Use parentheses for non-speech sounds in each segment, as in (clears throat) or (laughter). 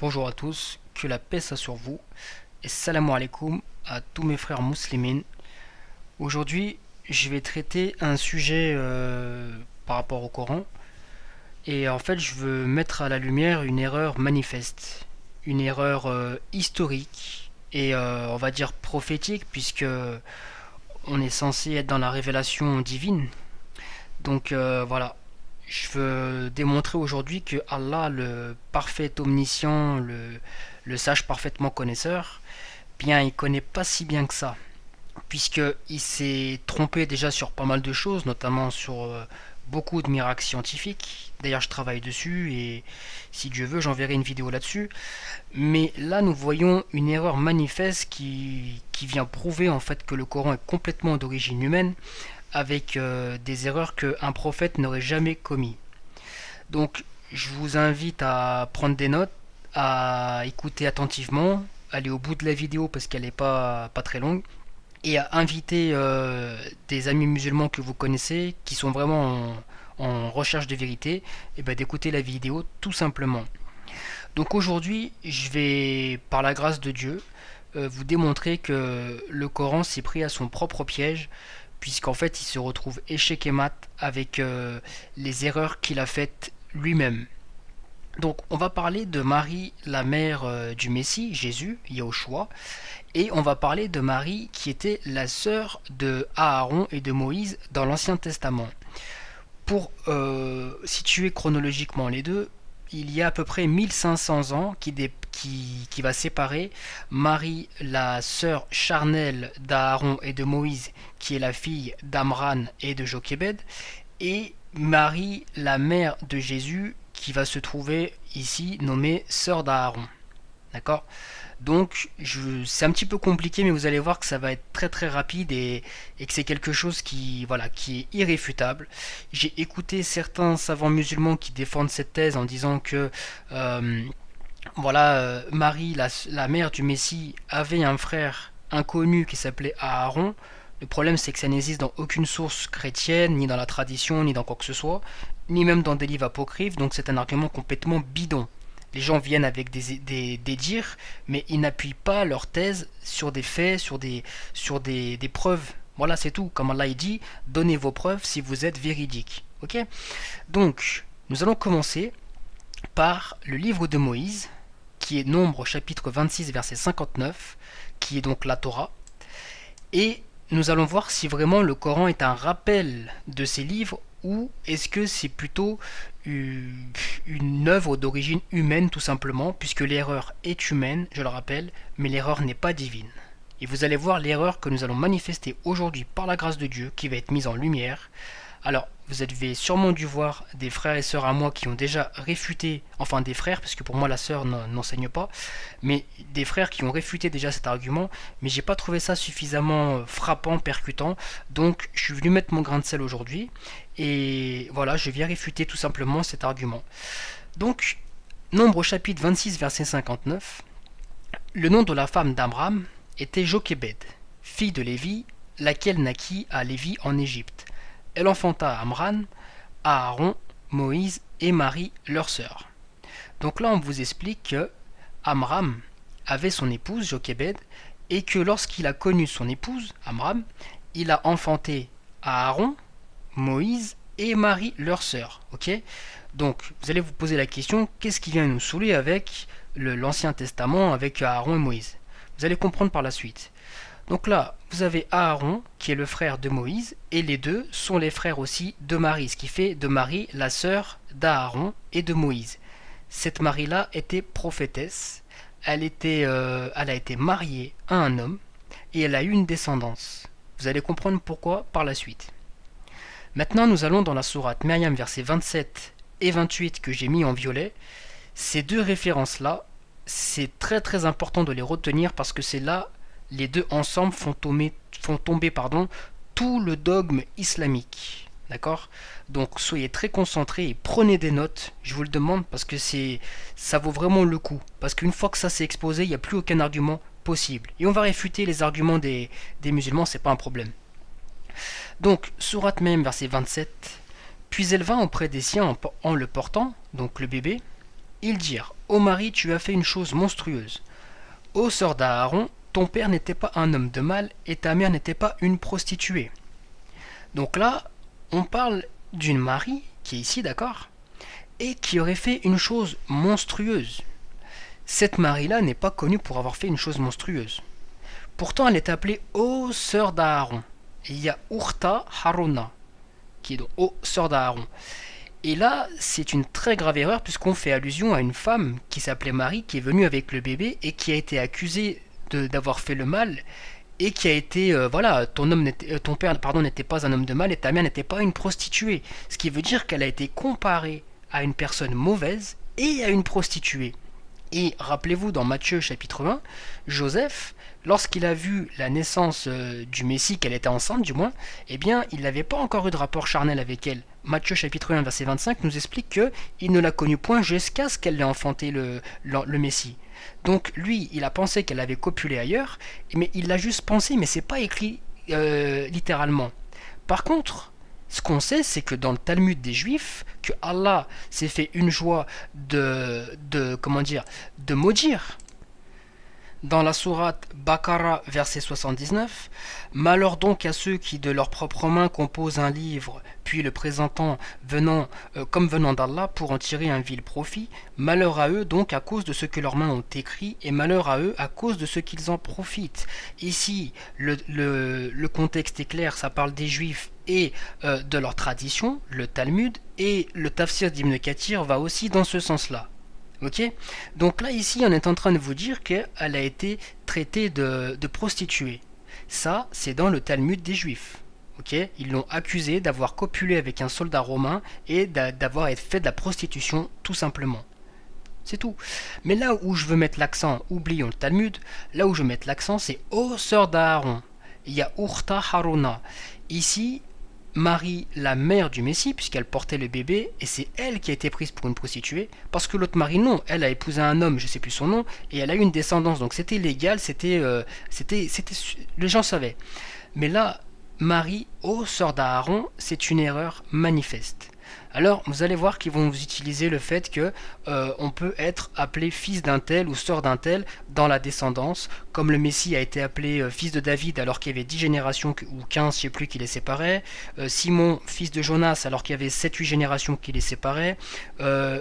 Bonjour à tous, que la paix soit sur vous et salam alaikum à tous mes frères musulmans. Aujourd'hui, je vais traiter un sujet euh, par rapport au Coran et en fait, je veux mettre à la lumière une erreur manifeste, une erreur euh, historique et euh, on va dire prophétique puisque on est censé être dans la révélation divine. Donc voilà, je veux démontrer aujourd'hui que Allah, le parfait omniscient, le, sage parfaitement connaisseur, bien il connaît pas si bien que ça, puisqu'il s'est trompé déjà sur pas mal de choses, notamment sur euh, beaucoup de miracles scientifiques. D'ailleurs, je travaille dessus et si Dieu veut, j'enverrai une vidéo là-dessus. Mais là, nous voyons une erreur manifeste qui, qui vient prouver en fait que le Coran est complètement d'origine humaine avec euh, des erreurs qu'un prophète n'aurait jamais commis. Donc je vous invite à prendre des notes, à écouter attentivement, aller au bout de la vidéo parce qu'elle n'est pas, très longue, et à inviter euh, des amis musulmans que vous connaissez, qui sont vraiment en, recherche de vérité, et ben d'écouter la vidéo tout simplement. Donc aujourd'hui, je vais, par la grâce de Dieu, euh, vous démontrer que le Coran s'est pris à son propre piège, puisqu'en fait il se retrouve échec et mat avec euh, les erreurs qu'il a faites lui-même. Donc on va parler de Marie, la mère euh, du Messie, Jésus, Yahushua, et on va parler de Marie qui était la sœur de Aaron et de Moïse dans l'Ancien Testament. Pour euh, situer chronologiquement les deux, il y a à peu près 1500 ans qui, qui, va séparer Marie, la sœur charnelle d'Aaron et de Moïse, qui est la fille d'Amran et de Jochebed, et Marie, la mère de Jésus, qui va se trouver ici nommée sœur d'Aaron. D'accord? Donc c'est un petit peu compliqué mais vous allez voir que ça va être très très rapide et, que c'est quelque chose qui, voilà, qui est irréfutable. J'ai écouté certains savants musulmans qui défendent cette thèse en disant que euh, voilà, euh, Marie, la, mère du Messie, avait un frère inconnu qui s'appelait Aaron. Le problème c'est que ça n'existe dans aucune source chrétienne, ni dans la tradition, ni dans quoi que ce soit, ni même dans des livres apocryphes, donc c'est un argument complètement bidon les gens viennent avec des, des, dires, mais ils n'appuient pas leur thèse sur des faits, sur des, sur des, preuves. Voilà, c'est tout. Comme Allah dit, donnez vos preuves si vous êtes véridique. Ok? Donc, nous allons commencer par le livre de Moïse, qui est Nombre chapitre 26 verset 59, qui est donc la Torah. Et nous allons voir si vraiment le Coran est un rappel de ces livres ou est-ce que c'est plutôt une œuvre d'origine humaine tout simplement, puisque l'erreur est humaine, je le rappelle, mais l'erreur n'est pas divine. Et vous allez voir l'erreur que nous allons manifester aujourd'hui par la grâce de Dieu qui va être mise en lumière alors, vous avez sûrement dû voir des frères et sœurs à moi qui ont déjà réfuté, enfin des frères, parce que pour moi la sœur n'enseigne pas, mais des frères qui ont réfuté déjà cet argument, mais j'ai pas trouvé ça suffisamment euh, frappant, percutant, donc je suis venu mettre mon grain de sel aujourd'hui, et voilà, je viens réfuter tout simplement cet argument. Donc, nombre chapitre 26, verset 59, le nom de la femme d'Amram était Jochebed, fille de Lévi, laquelle naquit à Lévi en Égypte. Elle enfanta Amran, Aaron, Moïse et Marie, leur sœur. Donc là, on vous explique que Amram avait son épouse Jochebed et que lorsqu'il a connu son épouse, Amram, il a enfanté Aaron, Moïse et Marie, leur sœur. Donc, vous allez vous poser la question qu'est-ce qui vient nous saouler avec l'Ancien Testament, avec Aaron et Moïse? Vous allez comprendre par la suite. Donc là, vous avez Aaron, qui est le frère de Moïse, et les deux sont les frères aussi de Marie, ce qui fait de Marie la sœur d'Aaron et de Moïse. Cette Marie-là était prophétesse, elle, était, euh, elle a été mariée à un homme, et elle a eu une descendance. Vous allez comprendre pourquoi par la suite. Maintenant, nous allons dans la sourate Myriam, versets 27 et 28 que j'ai mis en violet. Ces deux références-là, c'est très très important de les retenir parce que c'est là les deux ensemble font tomber, font tomber pardon, tout le dogme islamique. D'accord? Donc soyez très concentrés et prenez des notes, je vous le demande, parce que c'est ça vaut vraiment le coup. Parce qu'une fois que ça s'est exposé, il n'y a plus aucun argument possible. Et on va réfuter les arguments des, des musulmans, c'est pas un problème. Donc, sourate même, verset 27. Puis elle vint auprès des siens en, le portant, donc le bébé, Ils dirent Ô Marie, tu as fait une chose monstrueuse. Ô sœur d'Aaron, ton père n'était pas un homme de mal et ta mère n'était pas une prostituée. Donc là, on parle d'une Marie, qui est ici, d'accord Et qui aurait fait une chose monstrueuse. Cette Marie-là n'est pas connue pour avoir fait une chose monstrueuse. Pourtant, elle est appelée Ô sœur d'Aaron. Il y a Urta Harona, qui est donc Ô sœur d'Aaron. Et là, c'est une très grave erreur puisqu'on fait allusion à une femme qui s'appelait Marie, qui est venue avec le bébé et qui a été accusée d'avoir fait le mal et qui a été euh, voilà ton homme euh, ton père pardon n'était pas un homme de mal et ta mère n'était pas une prostituée. Ce qui veut dire qu'elle a été comparée à une personne mauvaise et à une prostituée. Et rappelez-vous dans Matthieu chapitre 1 Joseph lorsqu'il a vu la naissance euh, du Messie qu'elle était enceinte du moins eh bien il n'avait pas encore eu de rapport charnel avec elle. Matthieu chapitre 1 verset 25 nous explique que il ne l'a connue point jusqu'à ce qu'elle ait enfanté le, le Messie donc lui, il a pensé qu'elle avait copulé ailleurs, mais il l'a juste pensé, mais c'est pas écrit euh, littéralement. Par contre, ce qu'on sait, c'est que dans le Talmud des Juifs, que Allah s'est fait une joie de, de comment dire, de maudire dans la sourate Bakara, verset 79, Malheur donc à ceux qui de leurs propres mains composent un livre, puis le présentant venant, euh, comme venant d'Allah pour en tirer un vil profit. Malheur à eux donc à cause de ce que leurs mains ont écrit, et malheur à eux à cause de ce qu'ils en profitent. Ici, le, contexte est clair, ça parle des juifs et euh, de leur tradition, le Talmud, et le tafsir d'Ibn Kathir va aussi dans ce sens-là. Ok Donc là, ici, on est en train de vous dire qu'elle a été traitée de, prostituée. Ça, c'est dans le Talmud des Juifs. Ok Ils l'ont accusée d'avoir copulé avec un soldat romain et d'avoir fait de la prostitution, tout simplement. C'est tout. Mais là où je veux mettre l'accent, oublions le Talmud, là où je veux mettre l'accent, c'est Ô sœur d'Aaron. Il y a Urta Haruna. Ici, Marie, la mère du Messie, puisqu'elle portait le bébé, et c'est elle qui a été prise pour une prostituée, parce que l'autre Marie, non, elle a épousé un homme, je sais plus son nom, et elle a eu une descendance, donc c'était légal, c'était, euh, c'était, c'était, les gens savaient. Mais là, Marie, ô sœur d'Aaron, c'est une erreur manifeste. Alors, vous allez voir qu'ils vont vous utiliser le fait que euh, on peut être appelé fils d'un tel ou sœur d'un tel dans la descendance, comme le Messie a été appelé euh, fils de David alors qu'il y avait 10 générations ou 15, je sais plus, qui les séparaient. Euh, Simon, fils de Jonas, alors qu'il y avait 7-8 générations qui les séparaient.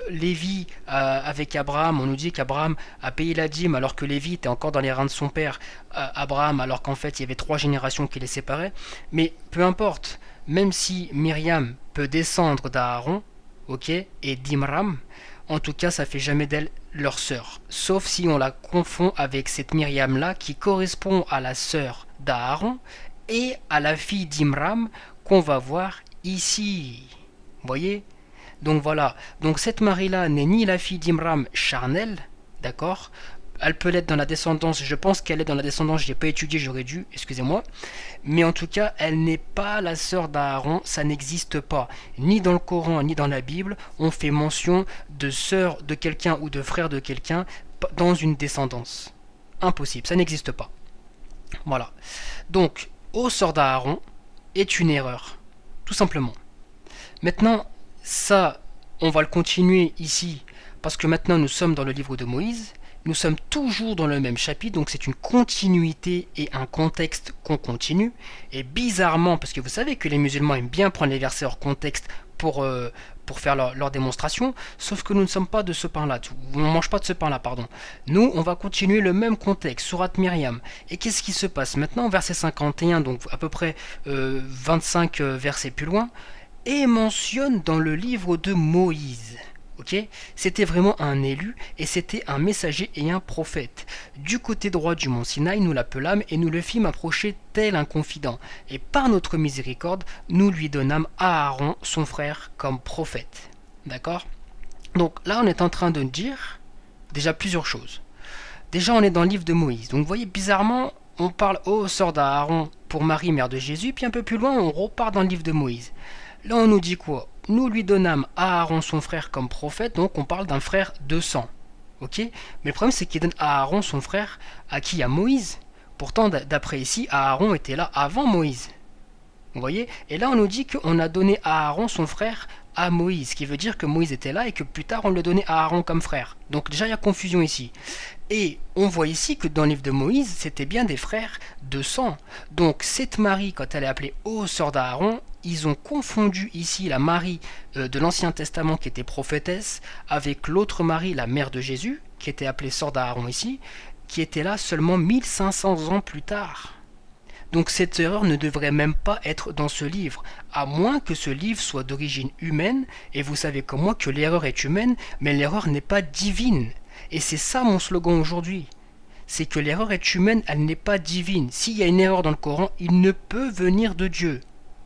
Lévi, avec Abraham, on nous dit qu'Abraham a payé la dîme alors que Lévi était encore dans les reins de son père, Abraham, alors qu'en fait il y avait 3 générations qui les séparaient. Mais peu importe, même si Myriam peut descendre d'Aaron, ok, et d'Imram, en tout cas, ça fait jamais d'elle leur sœur. Sauf si on la confond avec cette Myriam-là qui correspond à la sœur d'Aaron et à la fille d'Imram qu'on va voir ici. Voyez? Donc voilà. Donc cette Marie-là n'est ni la fille d'Imram charnel, d'accord? Elle peut l'être dans la descendance, je pense qu'elle est dans la descendance, je n'ai pas étudié, j'aurais dû, excusez-moi. Mais en tout cas, elle n'est pas la sœur d'Aaron, ça n'existe pas. Ni dans le Coran, ni dans la Bible, on fait mention de sœur de quelqu'un ou de frère de quelqu'un dans une descendance. Impossible, ça n'existe pas. Voilà. Donc, au sœur d'Aaron est une erreur, tout simplement. Maintenant, ça, on va le continuer ici, parce que maintenant nous sommes dans le livre de Moïse, nous sommes toujours dans le même chapitre, donc c'est une continuité et un contexte qu'on continue. Et bizarrement, parce que vous savez que les musulmans aiment bien prendre les versets hors contexte pour, euh, faire leur, démonstration, sauf que nous ne sommes pas de ce pain-là, on ne mange pas de ce pain-là, pardon. Nous, on va continuer le même contexte, Surat Myriam. Et qu'est-ce qui se passe maintenant, verset 51, donc à peu près 25 euh, euh, versets plus loin, et mentionne dans le livre de Moïse. C'était vraiment un élu et c'était un messager et un prophète. Du côté droit du mont Sinaï, nous l'appelâmes et nous le fîmes approcher tel un confident. Et par notre miséricorde, nous lui donnâmes Aaron, son frère, comme prophète. D'accord? Donc là, on est en train de dire déjà plusieurs choses. Déjà, on est dans le livre de Moïse. Donc vous voyez, bizarrement, on parle au sort d'Aaron pour Marie, mère de Jésus, puis un peu plus loin, on repart dans le livre de Moïse. Là, on nous dit quoi? Nous lui donnâmes Aaron son frère comme prophète, donc on parle d'un frère de sang. Ok? Mais le problème c'est qu'il donne Aaron son frère à qui? À Moïse. Pourtant, d'après ici, Aaron était là avant Moïse. Vous voyez? Et là, on nous dit qu'on a donné à Aaron son frère à Moïse, ce qui veut dire que Moïse était là et que plus tard on le donnait à Aaron comme frère. Donc déjà il y a confusion ici. Et on voit ici que dans le livre de Moïse, c'était bien des frères de sang. Donc cette Marie, quand elle est appelée ô sœur d'Aaron, ils ont confondu ici la Marie euh, de l'Ancien Testament qui était prophétesse avec l'autre Marie, la mère de Jésus, qui était appelée sœur d'Aaron ici, qui était là seulement 1500 ans plus tard. Donc cette erreur ne devrait même pas être dans ce livre, à moins que ce livre soit d'origine humaine, et vous savez comme moi que l'erreur est humaine, mais l'erreur n'est pas divine. Et c'est ça mon slogan aujourd'hui. C'est que l'erreur est humaine, elle n'est pas divine. S'il y a une erreur dans le Coran, il ne peut venir de Dieu.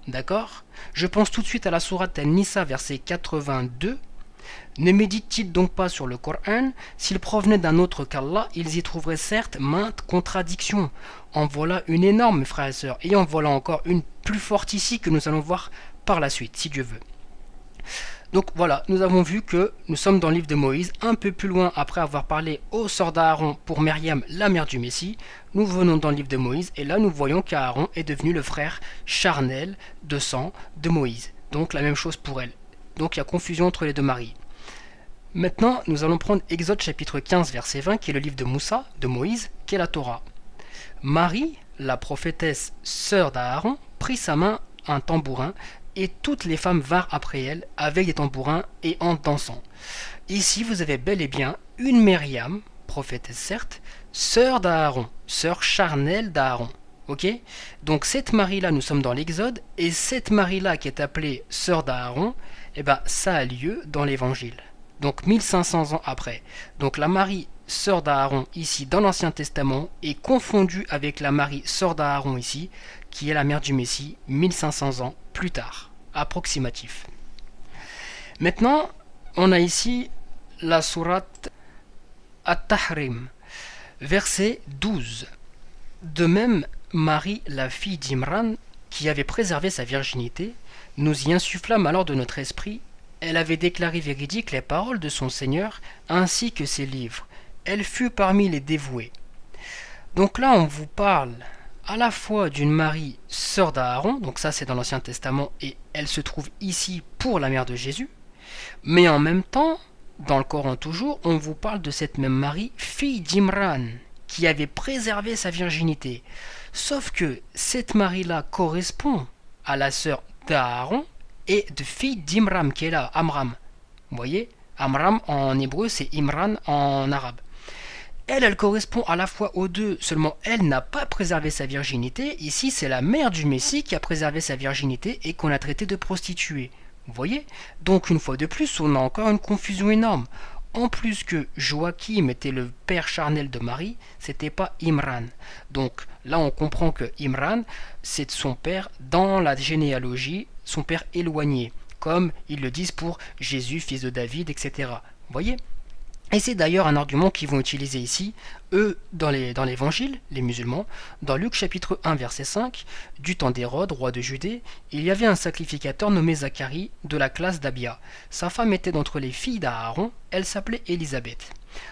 D'accord? Je pense tout de suite à la sourate An-Nisa, verset 82. Ne méditent-ils donc pas sur le Coran S'ils provenaient d'un autre qu'Allah, ils y trouveraient certes maintes contradictions. En voilà une énorme, frères et sœurs, et en voilà encore une plus forte ici que nous allons voir par la suite, si Dieu veut. Donc voilà, nous avons vu que nous sommes dans le livre de Moïse, un peu plus loin après avoir parlé au sort d'Aaron pour Myriam, la mère du Messie. Nous venons dans le livre de Moïse et là nous voyons qu'Aaron est devenu le frère charnel de sang de Moïse. Donc la même chose pour elle. Donc il y a confusion entre les deux maris. Maintenant, nous allons prendre Exode chapitre 15 verset 20 qui est le livre de Moussa, de Moïse, qui est la Torah. Marie, la prophétesse sœur d'Aaron, prit sa main un tambourin et toutes les femmes vinrent après elle avec des tambourins et en dansant. Ici, vous avez bel et bien une Myriam, prophétesse certes, sœur d'Aaron, sœur charnelle d'Aaron. Ok? Donc cette Marie-là, nous sommes dans l'Exode, et cette Marie-là qui est appelée sœur d'Aaron, eh ben, ça a lieu dans l'Évangile. Donc 1500 ans après. Donc la Marie sœur d'Aaron ici dans l'Ancien Testament est confondue avec la Marie sœur d'Aaron ici, qui est la mère du Messie 1500 ans plus tard, approximatif. Maintenant, on a ici la sourate At-Tahrim, verset 12. De même, Marie, la fille d'Imran, qui avait préservé sa virginité, nous y insufflâmes alors de notre esprit. Elle avait déclaré véridiques les paroles de son Seigneur, ainsi que ses livres. Elle fut parmi les dévoués. Donc là, on vous parle à la fois d'une Marie, sœur d'Aaron, donc ça c'est dans l'Ancien Testament, et elle se trouve ici pour la mère de Jésus, mais en même temps, dans le Coran toujours, on vous parle de cette même Marie, fille d'Imran, qui avait préservé sa virginité. Sauf que cette Marie-là correspond à la sœur d'Aaron et de fille d'Imram, qui est là, Amram. Vous voyez Amram en hébreu, c'est Imran en arabe. Elle, elle correspond à la fois aux deux, seulement elle n'a pas préservé sa virginité. Ici, c'est la mère du Messie qui a préservé sa virginité et qu'on a traité de prostituée. Vous voyez Donc, une fois de plus, on a encore une confusion énorme. En plus que Joachim était le père charnel de Marie, c'était pas Imran. Donc là, on comprend que Imran, c'est son père dans la généalogie, son père éloigné, comme ils le disent pour Jésus, fils de David, etc. Vous voyez? Et c'est d'ailleurs un argument qu'ils vont utiliser ici, eux, dans l'évangile, les, musulmans, dans Luc chapitre 1 verset 5, du temps d'Hérode, roi de Judée, il y avait un sacrificateur nommé Zacharie de la classe d'Abia. Sa femme était d'entre les filles d'Aaron, elle s'appelait Élisabeth.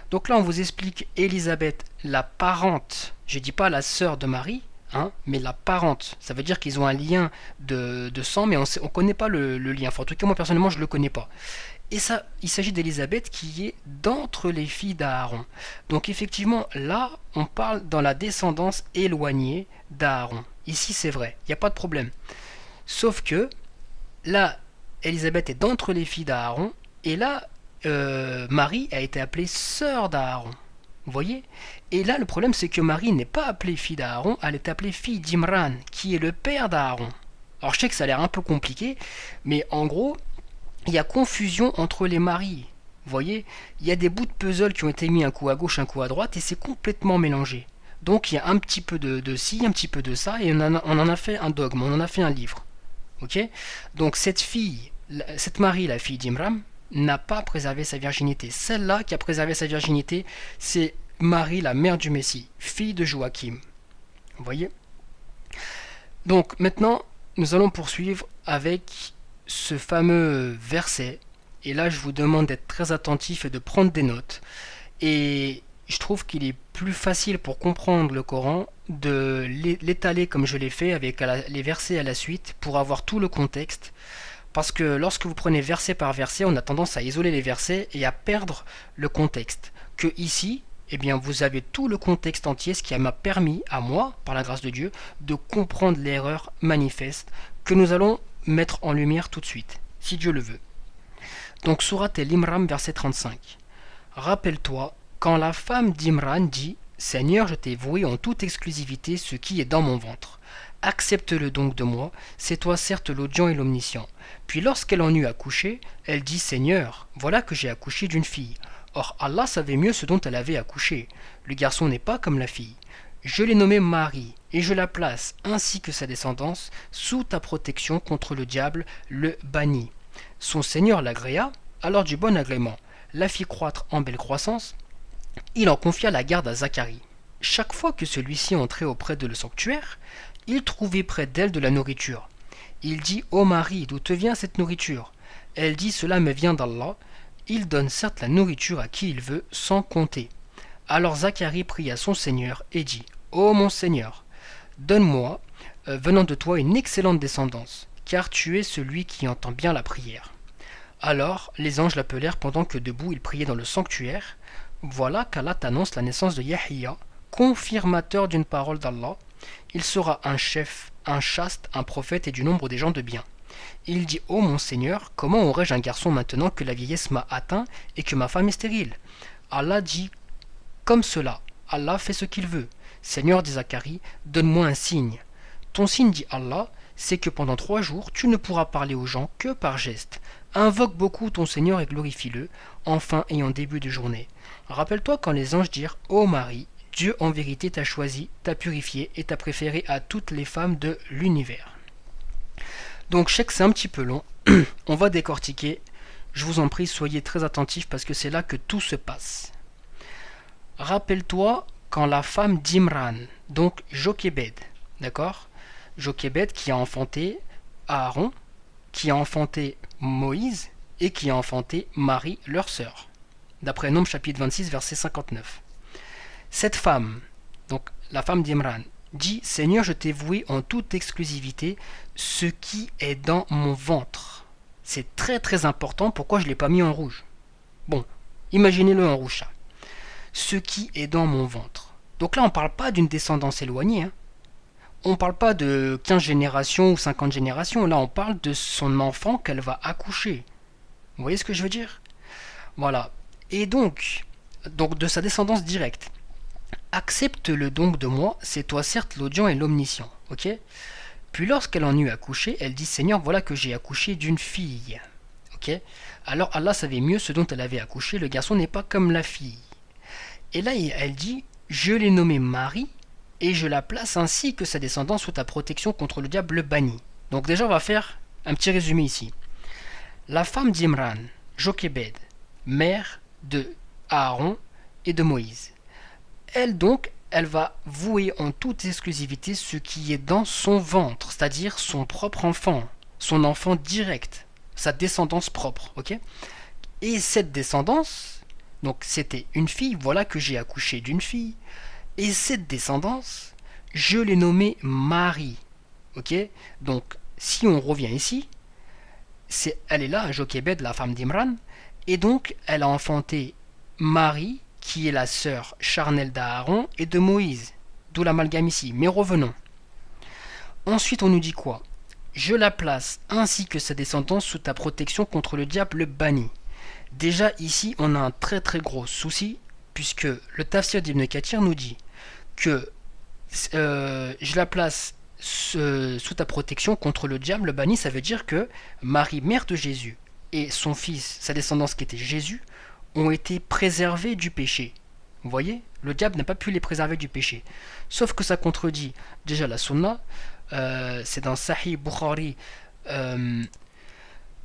Donc là on vous explique Élisabeth, la parente, je dis pas la sœur de Marie, Hein, mais la parente. Ça veut dire qu'ils ont un lien de, sang, mais on ne connaît pas le, lien. en tout cas, moi personnellement, je ne le connais pas. Et ça, il s'agit d'Élisabeth qui est d'entre les filles d'Aaron. Donc effectivement, là, on parle dans la descendance éloignée d'Aaron. Ici, c'est vrai, il n'y a pas de problème. Sauf que là, Élisabeth est d'entre les filles d'Aaron, et là, euh, Marie a été appelée sœur d'Aaron. Vous voyez? Et là, le problème, c'est que Marie n'est pas appelée fille d'Aaron, elle est appelée fille d'Imran, qui est le père d'Aaron. Alors je sais que ça a l'air un peu compliqué, mais en gros, il y a confusion entre les maris. Vous voyez, il y a des bouts de puzzle qui ont été mis un coup à gauche, un coup à droite, et c'est complètement mélangé. Donc il y a un petit peu de, de ci, un petit peu de ça, et on en, a, fait un dogme, on en a fait un livre. Donc cette fille, cette Marie, la fille d'Imram, n'a pas préservé sa virginité. Celle-là qui a préservé sa virginité, c'est Marie, la mère du Messie, fille de Joachim. Vous voyez? Donc maintenant, nous allons poursuivre avec ce fameux verset. Et là, je vous demande d'être très attentif et de prendre des notes. Et je trouve qu'il est plus facile pour comprendre le Coran de l'étaler comme je l'ai fait avec les versets à la suite pour avoir tout le contexte. Parce que lorsque vous prenez verset par verset, on a tendance à isoler les versets et à perdre le contexte. Que ici, eh bien, vous avez tout le contexte entier, ce qui m'a permis à moi, par la grâce de Dieu, de comprendre l'erreur manifeste que nous allons mettre en lumière tout de suite, si Dieu le veut. Donc, Surat El-Imran, verset 35. Rappelle-toi, quand la femme d'Imran dit Seigneur, je t'ai voué en toute exclusivité ce qui est dans mon ventre. Accepte-le donc de moi, c'est toi certes l'audient et l'omniscient. Puis lorsqu'elle en eut accouché, elle dit Seigneur, voilà que j'ai accouché d'une fille. Or Allah savait mieux ce dont elle avait accouché. Le garçon n'est pas comme la fille. Je l'ai nommée Marie, et je la place, ainsi que sa descendance, sous ta protection contre le diable, le banni. Son Seigneur l'agréa, alors du bon agrément, la fit croître en belle croissance. Il en confia la garde à Zacharie. Chaque fois que celui-ci entrait auprès de le sanctuaire, il trouvait près d'elle de la nourriture. Il dit Ô Marie, d'où te vient cette nourriture? Elle dit Cela me vient d'Allah. Il donne certes la nourriture à qui il veut, sans compter. Alors Zacharie pria son Seigneur et dit Ô mon Seigneur, donne-moi, euh, venant de toi, une excellente descendance, car tu es celui qui entend bien la prière. Alors les anges l'appelèrent pendant que debout il priait dans le sanctuaire. Voilà qu'Allah annonce la naissance de Yahya, confirmateur d'une parole d'Allah, il sera un chef, un chaste, un prophète et du nombre des gens de bien. Il dit Ô mon Seigneur, comment aurais-je un garçon maintenant que la vieillesse m'a atteint et que ma femme est stérile? Allah dit Comme cela, Allah fait ce qu'il veut. Seigneur dit Zacharie, donne-moi un signe. Ton signe, dit Allah, c'est que pendant trois jours tu ne pourras parler aux gens que par geste. Invoque beaucoup ton Seigneur et glorifie-le, enfin et en début de journée. Rappelle-toi quand les anges dirent Ô Marie, Dieu en vérité t'a choisi, t'a purifié et t'a préféré à toutes les femmes de l'univers. Donc je sais que c'est un petit peu long, (clears throat) on va décortiquer. Je vous en prie, soyez très attentifs parce que c'est là que tout se passe. Rappelle-toi quand la femme d'Imran, donc Jochebed, d'accord? Jochebed qui a enfanté Aaron, qui a enfanté Moïse et qui a enfanté Marie, leur sœur. D'après Nombre chapitre 26, verset 59. Cette femme, donc la femme d'Imran, dit Seigneur, je t'ai voué en toute exclusivité ce qui est dans mon ventre. C'est très très important. Pourquoi je ne l'ai pas mis en rouge? Bon, imaginez-le en rouge. Ce qui est dans mon ventre. Donc là, on ne parle pas d'une descendance éloignée. Hein. On ne parle pas de 15 générations ou 50 générations. Là, on parle de son enfant qu'elle va accoucher. Vous voyez ce que je veux dire? Voilà. Et donc, donc de sa descendance directe. Accepte-le donc de moi, c'est toi certes l'audient et l'omniscient. Ok? Puis lorsqu'elle en eut accouché, elle dit Seigneur, voilà que j'ai accouché d'une fille. Ok? Alors Allah savait mieux ce dont elle avait accouché, le garçon n'est pas comme la fille. Et là, elle dit Je l'ai nommée Marie, et je la place ainsi que sa descendance sous ta protection contre le diable banni. Donc déjà, on va faire un petit résumé ici. La femme d'Imran, Jochebed, mère de Aaron et de Moïse. Elle donc, elle va vouer en toute exclusivité ce qui est dans son ventre, c'est-à-dire son propre enfant, son enfant direct, sa descendance propre, ok? Et cette descendance, donc c'était une fille, voilà que j'ai accouché d'une fille, et cette descendance, je l'ai nommée Marie, ok? Donc, si on revient ici, c'est, elle est là, Jochebed, la femme d'Imran, et donc elle a enfanté Marie, qui est la sœur charnelle d'Aaron et de Moïse. D'où l'amalgame ici. Mais revenons. Ensuite, on nous dit quoi? Je la place, ainsi que sa descendance, sous ta protection contre le diable banni. Déjà ici, on a un très très gros souci, puisque le tafsir d'Ibn Kathir nous dit que euh, je la place sous ta protection contre le diable banni, ça veut dire que Marie, mère de Jésus, et son fils, sa descendance qui était Jésus, ont été préservés du péché. Vous voyez Le diable n'a pas pu les préserver du péché. Sauf que ça contredit déjà la sunna. Euh, c'est dans Sahih Bukhari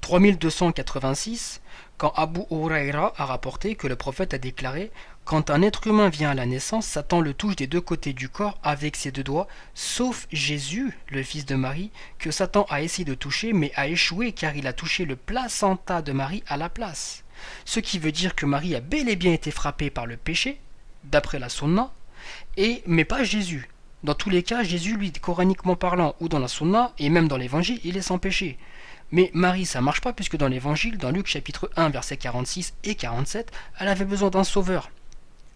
3286 euh, quand Abu Huraira a rapporté que le prophète a déclaré Quand un être humain vient à la naissance, Satan le touche des deux côtés du corps avec ses deux doigts, sauf Jésus, le fils de Marie, que Satan a essayé de toucher mais a échoué car il a touché le placenta de Marie à la place ce qui veut dire que Marie a bel et bien été frappée par le péché, d'après la sunna, et, mais pas Jésus. Dans tous les cas, Jésus, lui, coraniquement parlant, ou dans la sunna, et même dans l'évangile, il est sans péché. Mais Marie, ça marche pas puisque dans l'évangile, dans Luc chapitre 1, versets 46 et 47, elle avait besoin d'un sauveur.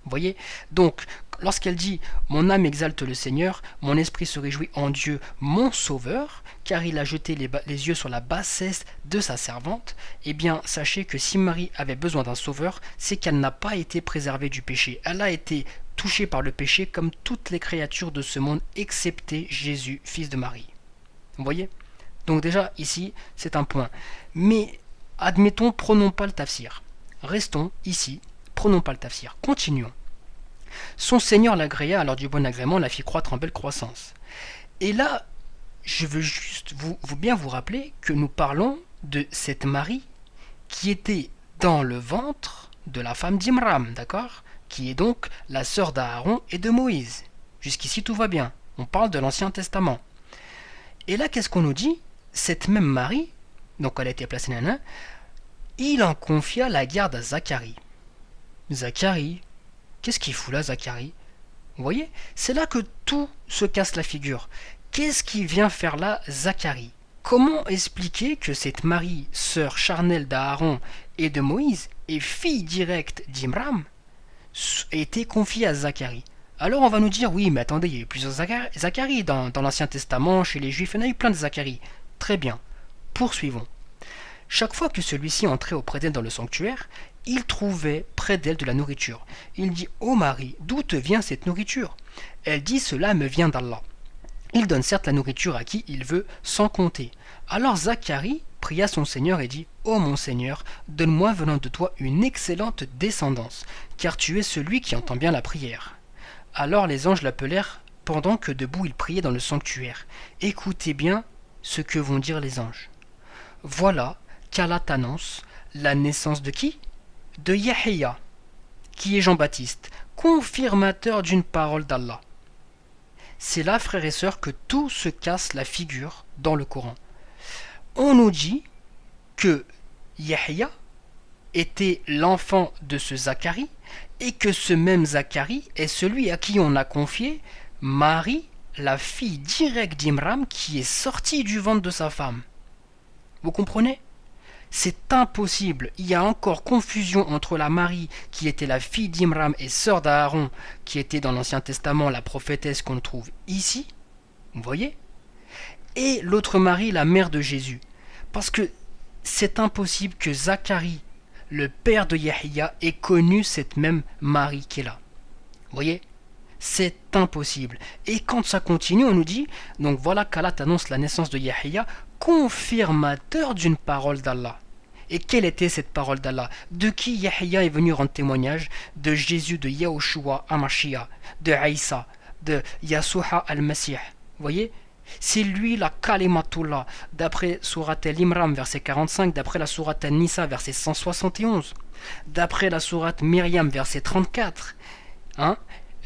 Voyez? Donc, lorsqu'elle dit Mon âme exalte le Seigneur, mon esprit se réjouit en Dieu, mon Sauveur, car il a jeté les, yeux sur la bassesse de sa servante, eh bien, sachez que si Marie avait besoin d'un Sauveur, c'est qu'elle n'a pas été préservée du péché. Elle a été touchée par le péché comme toutes les créatures de ce monde, excepté Jésus, fils de Marie. Vous voyez? Donc, déjà, ici, c'est un point. Mais, admettons, prenons pas le tafsir. Restons ici prenons pas le tafsir. Continuons. Son Seigneur l'agréa alors du bon agrément, la fit croître en belle croissance. Et là, je veux juste vous, bien vous rappeler que nous parlons de cette Marie qui était dans le ventre de la femme d'Imram, d'accord? Qui est donc la sœur d'Aaron et de Moïse. Jusqu'ici tout va bien. On parle de l'Ancien Testament. Et là, qu'est-ce qu'on nous dit? Cette même Marie, donc elle a été placée nana, il en confia la garde à Zacharie. Zacharie. Qu'est-ce qu'il fout là, Zacharie Vous voyez C'est là que tout se casse la figure. Qu'est-ce qui vient faire là, Zacharie Comment expliquer que cette Marie, sœur charnelle d'Aaron et de Moïse, et fille directe d'Imram, été confiée à Zacharie Alors on va nous dire, oui, mais attendez, il y a eu plusieurs Zacharie dans, dans l'Ancien Testament, chez les Juifs, il y en a eu plein de Zacharie. Très bien, poursuivons. Chaque fois que celui-ci entrait auprès d'elle dans le sanctuaire, il trouvait près d'elle de la nourriture. Il dit Ô Marie, d'où te vient cette nourriture? Elle dit Cela me vient d'Allah. Il donne certes la nourriture à qui il veut, sans compter. Alors Zacharie pria son Seigneur et dit Ô mon Seigneur, donne-moi venant de toi une excellente descendance, car tu es celui qui entend bien la prière. Alors les anges l'appelèrent pendant que debout il priait dans le sanctuaire. Écoutez bien ce que vont dire les anges. Voilà qu'Allah t'annonce la naissance de qui? De Yahya, qui est Jean-Baptiste, confirmateur d'une parole d'Allah. C'est là, frères et sœurs, que tout se casse la figure dans le Coran. On nous dit que Yahya était l'enfant de ce Zacharie et que ce même Zacharie est celui à qui on a confié Marie, la fille directe d'Imram qui est sortie du ventre de sa femme. Vous comprenez? C'est impossible. Il y a encore confusion entre la Marie, qui était la fille d'Imram et sœur d'Aaron, qui était dans l'Ancien Testament la prophétesse qu'on trouve ici, vous voyez, et l'autre Marie, la mère de Jésus. Parce que c'est impossible que Zacharie, le père de Yahya, ait connu cette même Marie qui est là. Vous voyez c'est impossible. Et quand ça continue, on nous dit, donc voilà qu'Allah annonce la naissance de Yahya, confirmateur d'une parole d'Allah. Et quelle était cette parole d'Allah? De qui Yahya est venu rendre témoignage? De Jésus, de Yahushua Amashia, de Aïssa, de Yasuha al-Masih. Voyez? C'est lui la Kalimatullah, d'après Surat al-Imram, verset 45, d'après la Surat al-Nisa, verset 171, d'après la Surat Myriam, verset 34. Hein?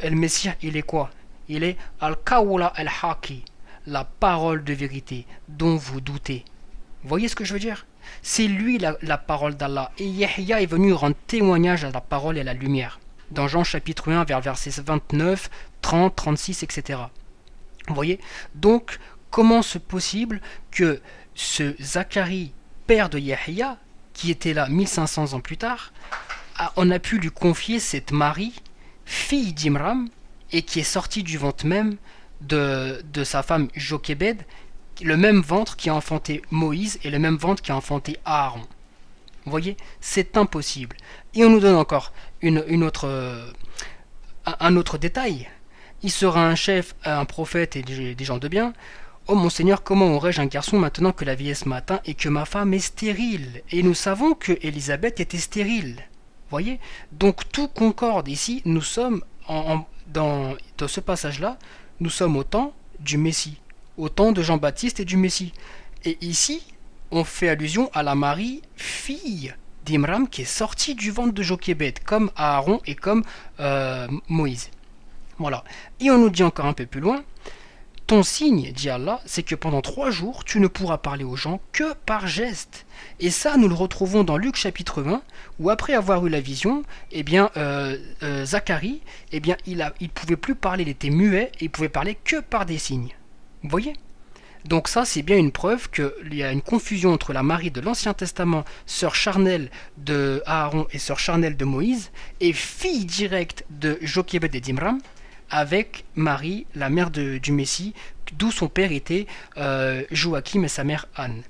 El Messie, il est quoi? Il est Al-Kawla al-Haki, la parole de vérité dont vous doutez. Voyez ce que je veux dire? C'est lui la, la parole d'Allah. Et Yahya est venu rendre témoignage à la parole et à la lumière. Dans Jean chapitre 1, vers versets 29, 30, 36, etc. Vous voyez? Donc, comment c'est possible que ce Zacharie, père de Yahya, qui était là 1500 ans plus tard, on a pu lui confier cette Marie fille d'Imram, et qui est sortie du ventre même de, de sa femme Jochebed, le même ventre qui a enfanté Moïse et le même ventre qui a enfanté Aaron. Vous voyez, c'est impossible. Et on nous donne encore une, une autre, euh, un autre détail. Il sera un chef, un prophète et des, gens de bien. Oh mon Seigneur, comment aurais-je un garçon maintenant que la vieillesse m'atteint et que ma femme est stérile? Et nous savons que Élisabeth était stérile voyez? Donc tout concorde ici, nous sommes en, dans, dans ce passage-là, nous sommes au temps du Messie, au temps de Jean-Baptiste et du Messie. Et ici, on fait allusion à la Marie, fille d'Imram, qui est sortie du ventre de Jochebed, comme Aaron et comme euh, Moïse. Voilà. Et on nous dit encore un peu plus loin, ton signe, dit Allah, c'est que pendant trois jours, tu ne pourras parler aux gens que par geste. Et ça, nous le retrouvons dans Luc chapitre 20, où après avoir eu la vision, eh bien, euh, euh, Zacharie, eh bien, il ne pouvait plus parler, il était muet, et il pouvait parler que par des signes. Vous voyez? Donc ça, c'est bien une preuve qu'il y a une confusion entre la Marie de l'Ancien Testament, sœur charnelle de Aaron et sœur charnelle de Moïse, et fille directe de Jochebed et d'Imram, avec Marie, la mère du Messie, d'où son père était euh, Joachim et sa mère Anne.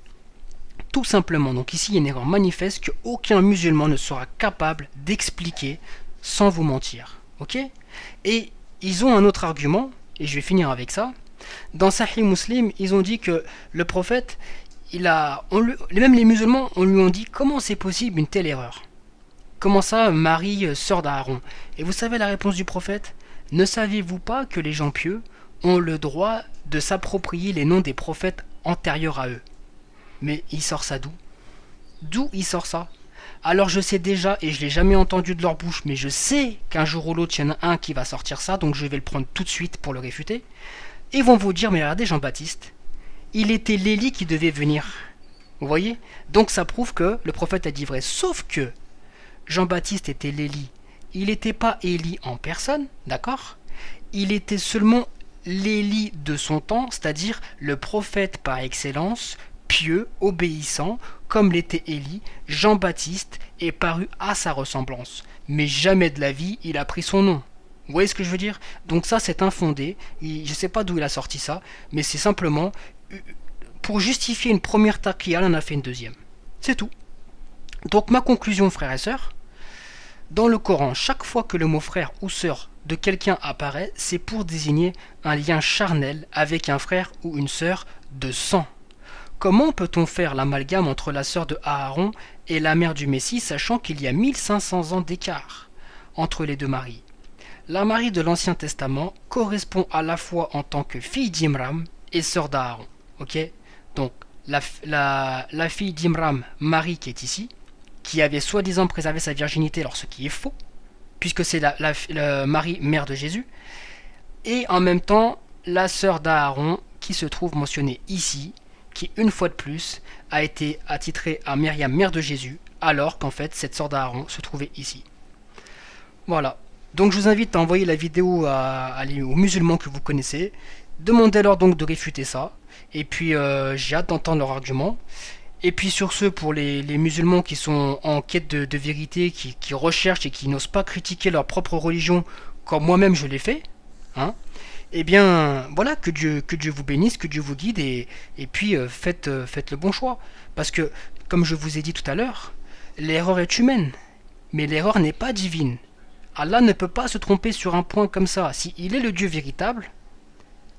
Tout simplement, donc ici il y a une erreur manifeste qu'aucun musulman ne sera capable d'expliquer sans vous mentir. Ok? Et ils ont un autre argument, et je vais finir avec ça, dans Sahih Muslim, ils ont dit que le prophète, il a, même les musulmans, on lui ont dit comment c'est possible une telle erreur? Comment ça, Marie, euh, sœur d'Aaron? Et vous savez la réponse du prophète? Ne savez-vous pas que les gens pieux ont le droit de s'approprier les noms des prophètes antérieurs à eux? Mais il sort ça d'où? D'où il sort ça? Alors je sais déjà, et je l'ai jamais entendu de leur bouche, mais je sais qu'un jour ou l'autre, il y en a un qui va sortir ça, donc je vais le prendre tout de suite pour le réfuter. Ils vont vous dire, mais regardez Jean-Baptiste, il était l'Élie qui devait venir. Vous voyez? Donc ça prouve que le prophète a dit vrai. Sauf que Jean-Baptiste était l'Élie. Il n'était pas Élie en personne, d'accord? Il était seulement l'Élie de son temps, c'est-à-dire le prophète par excellence, pieux, obéissant, comme l'était Élie, Jean-Baptiste est paru à sa ressemblance. Mais jamais de la vie il a pris son nom. Vous voyez ce que je veux dire? Donc ça, c'est infondé. Je ne sais pas d'où il a sorti ça, mais c'est simplement euh, pour justifier une première taqiya, on en a fait une deuxième. C'est tout. Donc ma conclusion, frères et sœurs, dans le Coran, chaque fois que le mot frère ou sœur de quelqu'un apparaît, c'est pour désigner un lien charnel avec un frère ou une sœur de sang. Comment peut-on faire l'amalgame entre la sœur de Aaron et la mère du Messie, sachant qu'il y a 1500 ans d'écart entre les deux maris? La Marie de l'Ancien Testament correspond à la fois en tant que fille d'Imram et sœur d'Aaron. Donc, la, la, fille d'Imram, Marie qui est ici, qui avait soi-disant préservé sa virginité, alors ce qui est faux, puisque c'est la, Marie, mère de Jésus, et en même temps la sœur d'Aaron qui se trouve mentionnée ici, qui une fois de plus a été attitrée à Myriam, mère de Jésus, alors qu'en fait cette sœur d'Aaron se trouvait ici. Voilà, donc je vous invite à envoyer la vidéo aux musulmans que vous connaissez. Demandez-leur donc de réfuter ça. Et puis euh, j'ai hâte d'entendre leur argument. Et puis sur ce, pour les, musulmans qui sont en quête de, vérité, qui, recherchent et qui n'osent pas critiquer leur propre religion, comme moi-même je l'ai fait, hein, eh bien voilà, que Dieu, vous bénisse, que Dieu vous guide, et, et puis euh, faites, euh, faites le bon choix. Parce que, comme je vous ai dit tout à l'heure, l'erreur est humaine, mais l'erreur n'est pas divine. Allah ne peut pas se tromper sur un point comme ça. S'il est le Dieu véritable,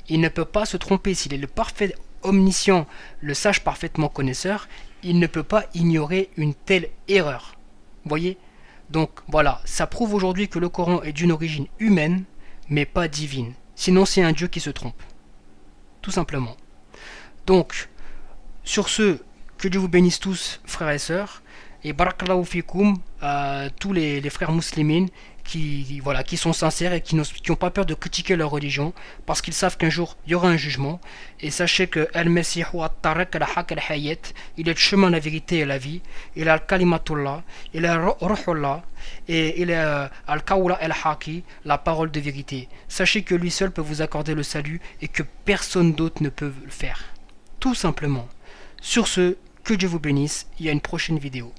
il ne peut pas se tromper. S'il est le parfait omniscient, le sage parfaitement connaisseur, il ne peut pas ignorer une telle erreur. Voyez? Donc voilà, ça prouve aujourd'hui que le Coran est d'une origine humaine, mais pas divine. Sinon c'est un Dieu qui se trompe. Tout simplement. Donc, sur ce, que Dieu vous bénisse tous, frères et sœurs, et barakallahu fikoum à tous les, les frères musulmans qui, voilà, qui sont sincères et qui n'ont pas peur de critiquer leur religion parce qu'ils savent qu'un jour il y aura un jugement. Et sachez que Al-Mesih il est le chemin, la vérité et la vie. Il est Al-Kalimatullah, il est Ruhullah et il est euh, Al-Kawla al-Haki, la parole de vérité. Sachez que lui seul peut vous accorder le salut et que personne d'autre ne peut le faire. Tout simplement. Sur ce, que Dieu vous bénisse, il y a une prochaine vidéo.